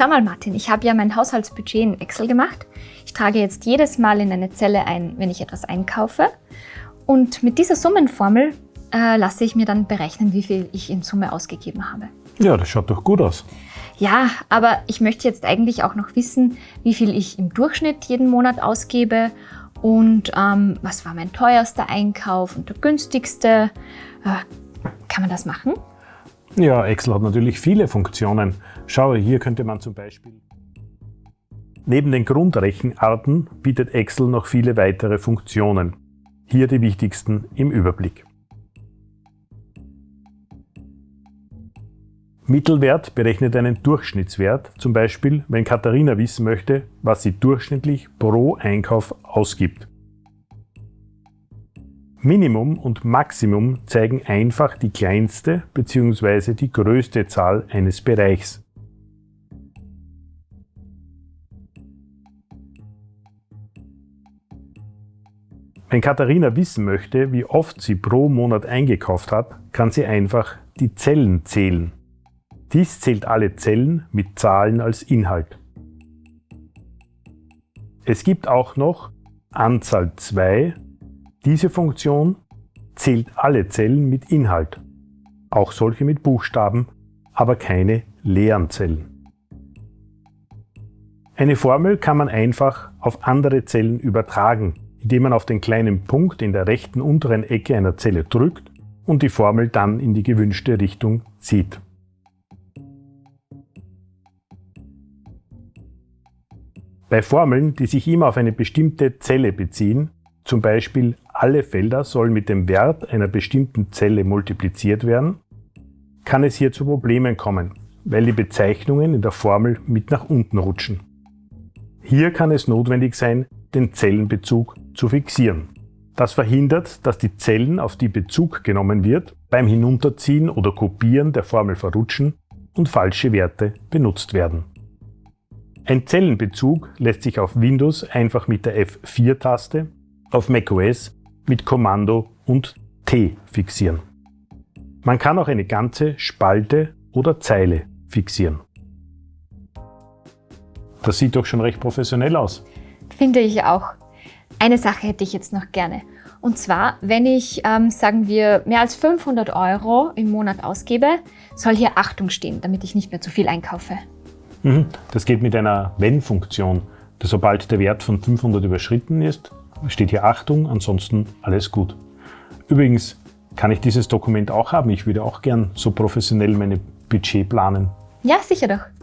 Schau mal Martin, ich habe ja mein Haushaltsbudget in Excel gemacht. Ich trage jetzt jedes Mal in eine Zelle ein, wenn ich etwas einkaufe. Und mit dieser Summenformel äh, lasse ich mir dann berechnen, wie viel ich in Summe ausgegeben habe. Ja, das schaut doch gut aus. Ja, aber ich möchte jetzt eigentlich auch noch wissen, wie viel ich im Durchschnitt jeden Monat ausgebe und ähm, was war mein teuerster Einkauf und der günstigste. Äh, kann man das machen? Ja, Excel hat natürlich viele Funktionen. Schau, hier könnte man zum Beispiel... Neben den Grundrechenarten bietet Excel noch viele weitere Funktionen. Hier die wichtigsten im Überblick. Mittelwert berechnet einen Durchschnittswert, zum Beispiel wenn Katharina wissen möchte, was sie durchschnittlich pro Einkauf ausgibt. Minimum und Maximum zeigen einfach die kleinste bzw. die größte Zahl eines Bereichs. Wenn Katharina wissen möchte, wie oft sie pro Monat eingekauft hat, kann sie einfach die Zellen zählen. Dies zählt alle Zellen mit Zahlen als Inhalt. Es gibt auch noch Anzahl 2. Diese Funktion zählt alle Zellen mit Inhalt, auch solche mit Buchstaben, aber keine leeren Zellen. Eine Formel kann man einfach auf andere Zellen übertragen, indem man auf den kleinen Punkt in der rechten unteren Ecke einer Zelle drückt und die Formel dann in die gewünschte Richtung zieht. Bei Formeln, die sich immer auf eine bestimmte Zelle beziehen, zum Beispiel alle Felder sollen mit dem Wert einer bestimmten Zelle multipliziert werden, kann es hier zu Problemen kommen, weil die Bezeichnungen in der Formel mit nach unten rutschen. Hier kann es notwendig sein, den Zellenbezug zu fixieren. Das verhindert, dass die Zellen, auf die Bezug genommen wird, beim Hinunterziehen oder Kopieren der Formel verrutschen und falsche Werte benutzt werden. Ein Zellenbezug lässt sich auf Windows einfach mit der F4-Taste, auf macOS mit Kommando und T fixieren. Man kann auch eine ganze Spalte oder Zeile fixieren. Das sieht doch schon recht professionell aus. Finde ich auch. Eine Sache hätte ich jetzt noch gerne. Und zwar, wenn ich, ähm, sagen wir, mehr als 500 Euro im Monat ausgebe, soll hier Achtung stehen, damit ich nicht mehr zu viel einkaufe. Mhm. Das geht mit einer Wenn-Funktion. Sobald der Wert von 500 überschritten ist, steht hier Achtung, ansonsten alles gut. Übrigens kann ich dieses Dokument auch haben. Ich würde auch gern so professionell meine Budget planen. Ja, sicher doch.